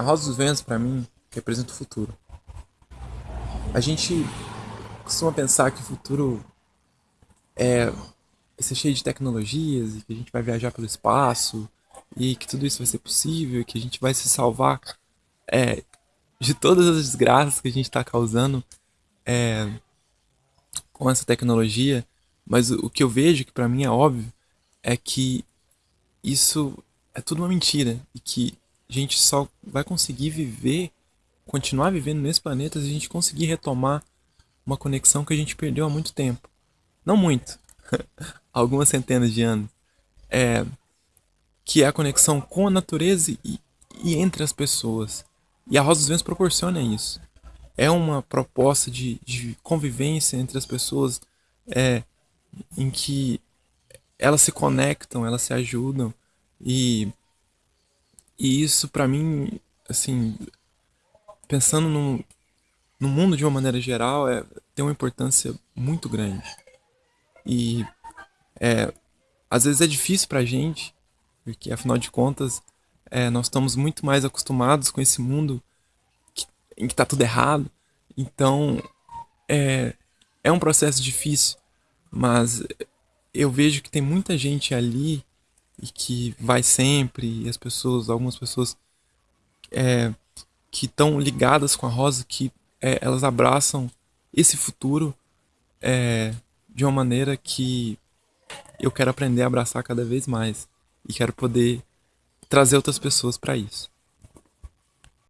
A Rosa dos Ventos, para mim, representa o futuro. A gente costuma pensar que o futuro é vai ser cheio de tecnologias e que a gente vai viajar pelo espaço e que tudo isso vai ser possível e que a gente vai se salvar é, de todas as desgraças que a gente está causando é, com essa tecnologia. Mas o, o que eu vejo, que para mim é óbvio, é que isso é tudo uma mentira e que a gente só vai conseguir viver, continuar vivendo nesse planeta se a gente conseguir retomar uma conexão que a gente perdeu há muito tempo. Não muito, algumas centenas de anos. É, que é a conexão com a natureza e, e entre as pessoas. E a Rosa dos Ventos proporciona isso. É uma proposta de, de convivência entre as pessoas é, em que elas se conectam, elas se ajudam e e isso para mim, assim, pensando no, no mundo de uma maneira geral, é, tem uma importância muito grande. E é, às vezes é difícil pra gente, porque afinal de contas, é, nós estamos muito mais acostumados com esse mundo que, em que tá tudo errado. Então, é, é um processo difícil, mas eu vejo que tem muita gente ali e que vai sempre, e as pessoas, algumas pessoas é, que estão ligadas com a Rosa, que é, elas abraçam esse futuro é, de uma maneira que eu quero aprender a abraçar cada vez mais e quero poder trazer outras pessoas para isso.